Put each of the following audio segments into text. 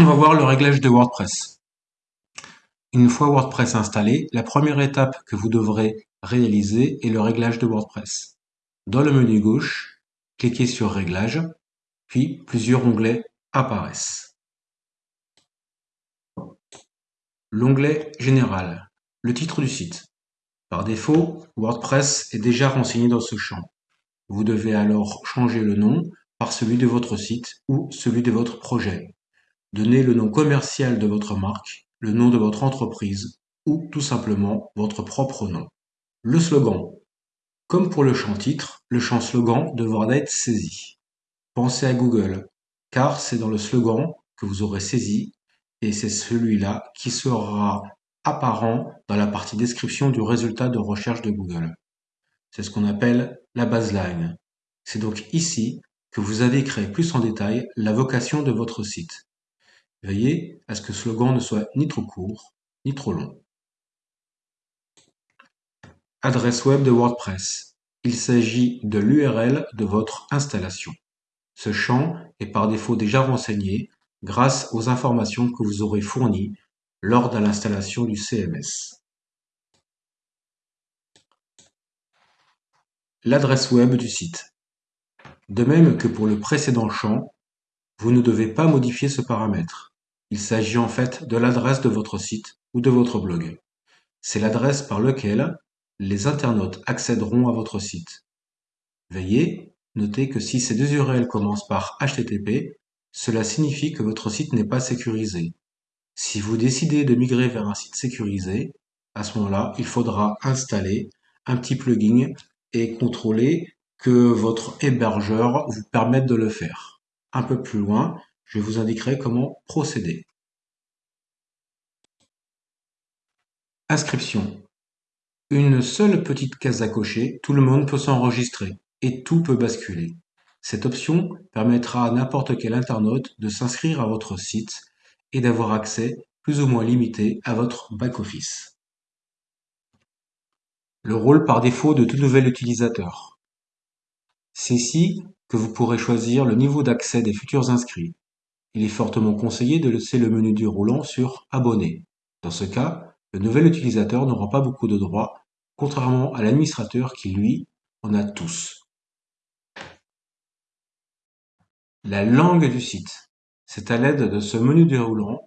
on va voir le réglage de WordPress. Une fois WordPress installé, la première étape que vous devrez réaliser est le réglage de WordPress. Dans le menu gauche, cliquez sur Réglages, puis plusieurs onglets apparaissent. L'onglet Général, le titre du site. Par défaut, WordPress est déjà renseigné dans ce champ. Vous devez alors changer le nom par celui de votre site ou celui de votre projet. Donnez le nom commercial de votre marque, le nom de votre entreprise ou tout simplement votre propre nom. Le slogan. Comme pour le champ titre, le champ slogan devra être saisi. Pensez à Google, car c'est dans le slogan que vous aurez saisi et c'est celui-là qui sera apparent dans la partie description du résultat de recherche de Google. C'est ce qu'on appelle la baseline. C'est donc ici que vous avez créé plus en détail la vocation de votre site. Veillez à ce que ce slogan ne soit ni trop court, ni trop long. Adresse web de WordPress. Il s'agit de l'URL de votre installation. Ce champ est par défaut déjà renseigné grâce aux informations que vous aurez fournies lors de l'installation du CMS. L'adresse web du site. De même que pour le précédent champ, vous ne devez pas modifier ce paramètre. Il s'agit en fait de l'adresse de votre site ou de votre blog. C'est l'adresse par laquelle les internautes accéderont à votre site. Veuillez noter que si ces deux URL commencent par HTTP, cela signifie que votre site n'est pas sécurisé. Si vous décidez de migrer vers un site sécurisé, à ce moment-là, il faudra installer un petit plugin et contrôler que votre hébergeur vous permette de le faire. Un peu plus loin, je vous indiquerai comment procéder. Inscription. Une seule petite case à cocher, tout le monde peut s'enregistrer et tout peut basculer. Cette option permettra à n'importe quel internaute de s'inscrire à votre site et d'avoir accès plus ou moins limité à votre back-office. Le rôle par défaut de tout nouvel utilisateur. C'est ici que vous pourrez choisir le niveau d'accès des futurs inscrits. Il est fortement conseillé de laisser le menu déroulant sur Abonner. Dans ce cas, le nouvel utilisateur n'aura pas beaucoup de droits, contrairement à l'administrateur qui, lui, en a tous. La langue du site. C'est à l'aide de ce menu déroulant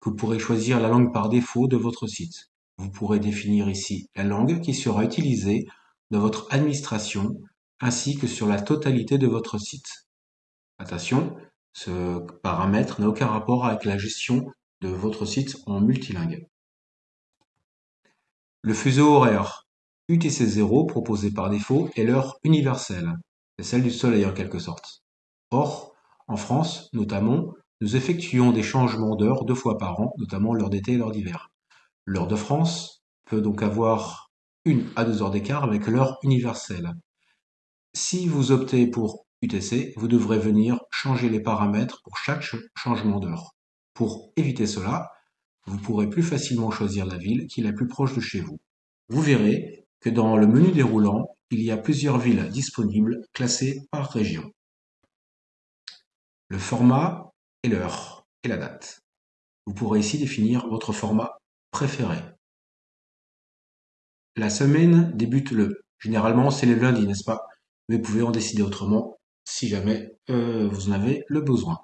que vous pourrez choisir la langue par défaut de votre site. Vous pourrez définir ici la langue qui sera utilisée dans votre administration ainsi que sur la totalité de votre site. Attention, ce paramètre n'a aucun rapport avec la gestion de votre site en multilingue. Le fuseau horaire UTC0 proposé par défaut est l'heure universelle, c'est celle du soleil en quelque sorte. Or, en France notamment, nous effectuons des changements d'heure deux fois par an, notamment l'heure d'été et l'heure d'hiver. L'heure de France peut donc avoir une à deux heures d'écart avec l'heure universelle. Si vous optez pour UTC, vous devrez venir changer les paramètres pour chaque changement d'heure. Pour éviter cela, vous pourrez plus facilement choisir la ville qui est la plus proche de chez vous. Vous verrez que dans le menu déroulant, il y a plusieurs villes disponibles classées par région. Le format et l'heure et la date. Vous pourrez ici définir votre format préféré. La semaine débute le. Généralement, c'est le lundi, n'est-ce pas? Mais vous pouvez en décider autrement si jamais euh, vous en avez le besoin.